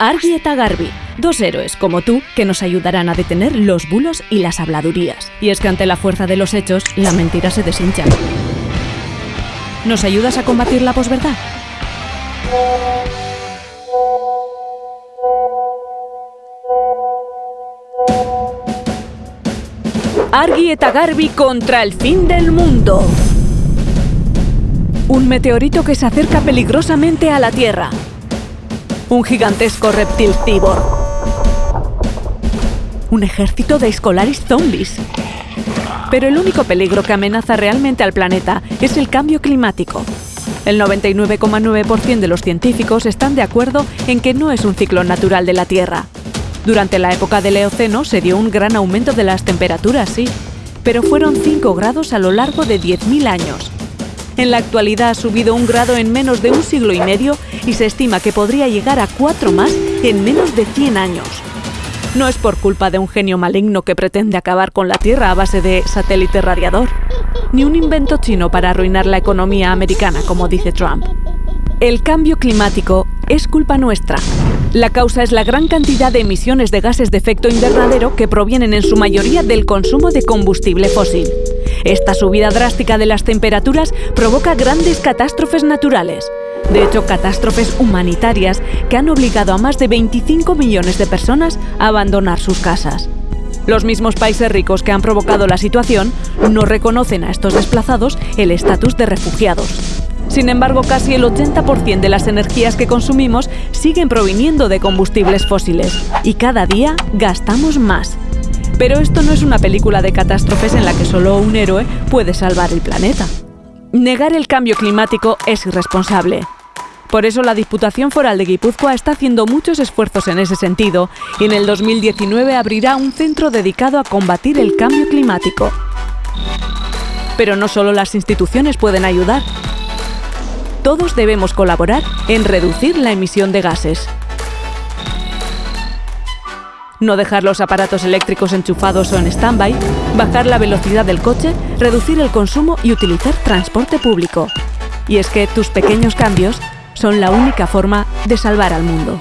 Argi eta Garbi, dos héroes como tú que nos ayudarán a detener los bulos y las habladurías. Y es que ante la fuerza de los hechos, la mentira se deshincha. ¿Nos ayudas a combatir la posverdad? Argi eta Garbi contra el fin del mundo. Un meteorito que se acerca peligrosamente a la Tierra. Un gigantesco reptil cibor. Un ejército de escolaris zombies. Pero el único peligro que amenaza realmente al planeta es el cambio climático. El 99,9% de los científicos están de acuerdo en que no es un ciclo natural de la Tierra. Durante la época del Eoceno se dio un gran aumento de las temperaturas, sí, pero fueron 5 grados a lo largo de 10.000 años. En la actualidad ha subido un grado en menos de un siglo y medio y se estima que podría llegar a cuatro más en menos de 100 años. No es por culpa de un genio maligno que pretende acabar con la Tierra a base de satélite radiador, ni un invento chino para arruinar la economía americana, como dice Trump. El cambio climático es culpa nuestra. La causa es la gran cantidad de emisiones de gases de efecto invernadero que provienen en su mayoría del consumo de combustible fósil. Esta subida drástica de las temperaturas provoca grandes catástrofes naturales. De hecho, catástrofes humanitarias que han obligado a más de 25 millones de personas a abandonar sus casas. Los mismos países ricos que han provocado la situación no reconocen a estos desplazados el estatus de refugiados. Sin embargo, casi el 80% de las energías que consumimos siguen proviniendo de combustibles fósiles y cada día gastamos más. Pero esto no es una película de catástrofes en la que solo un héroe puede salvar el planeta. Negar el cambio climático es irresponsable. Por eso la Diputación Foral de Guipúzcoa está haciendo muchos esfuerzos en ese sentido y en el 2019 abrirá un centro dedicado a combatir el cambio climático. Pero no solo las instituciones pueden ayudar. Todos debemos colaborar en reducir la emisión de gases no dejar los aparatos eléctricos enchufados o en stand-by, bajar la velocidad del coche, reducir el consumo y utilizar transporte público. Y es que tus pequeños cambios son la única forma de salvar al mundo.